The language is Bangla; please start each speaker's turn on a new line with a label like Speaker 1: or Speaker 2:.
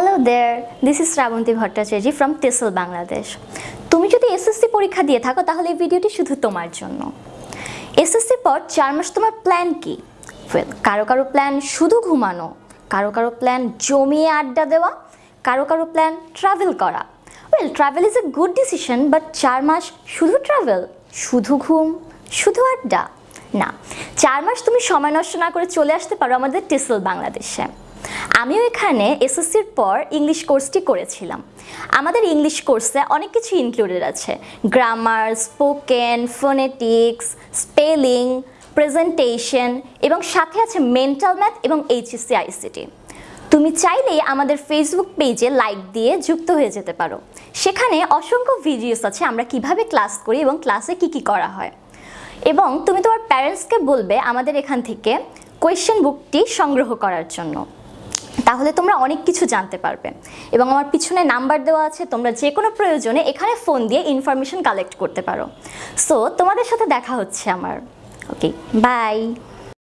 Speaker 1: Hello there this is Srabanti Bhattacharya from TESOL Bangladesh তুমি যদি এসএসসি পরীক্ষা দিয়ে থাকো, তাহলে এই ভিডিওটি শুধু তোমার জন্য। এসএসসির পর চার মাস তোমার প্ল্যান কি? কারও কারও প্ল্যান শুধু ঘুমানো, কারও কারও প্ল্যান জমিয়ে আড্ডা দেওয়া, কারও কারও প্ল্যান ট্রাভেল করা। Well travel is a good decision but চার মাস শুধু ট্রাভেল শুধু ঘুম, শুধু আড্ডা। না, চার মাস তুমি সময় নষ্ট না করে চলে আসতে পারো আমাদের টেসল বাংলাদেশে আমিও এখানে এসএসসির পর ইংলিশ কোর্সটি করেছিলাম। আমাদের ইংলিশ কোর্সে অনেক কিছু ইনক্লুডেড আছে। Grammar spoken phonetics spelling presentation এবং সাথে আছে মেন্টাল ম্যাথ এবং এইচএসসি আইসিটি তুমি চাইলেই আমাদের ফেসবুক পেজে লাইক দিয়ে যুক্ত হয়ে যেতে পারো। সেখানে অসংখ্য ভিডিওস আছে আমরা কীভাবে ক্লাস করি এবং ক্লাসে কি কি করা হয়। এবং তুমি তোমার প্যারেন্টসকে বলবে আমাদের এখান থেকে কোয়েশ্চেন বুকটি সংগ্রহ করার জন্য। তাহলে তোমরা অনেক কিছু জানতে পারবে। এবং আমার পিছনে নাম্বার দেওয়া আছে, তোমরা যে কোনো প্রয়োজনে এখানে ফোন দিয়ে ইনফরমেশন কালেক্ট করতে পারো। সো তোমাদের সাথে দেখা হচ্ছে আমার। Okay bye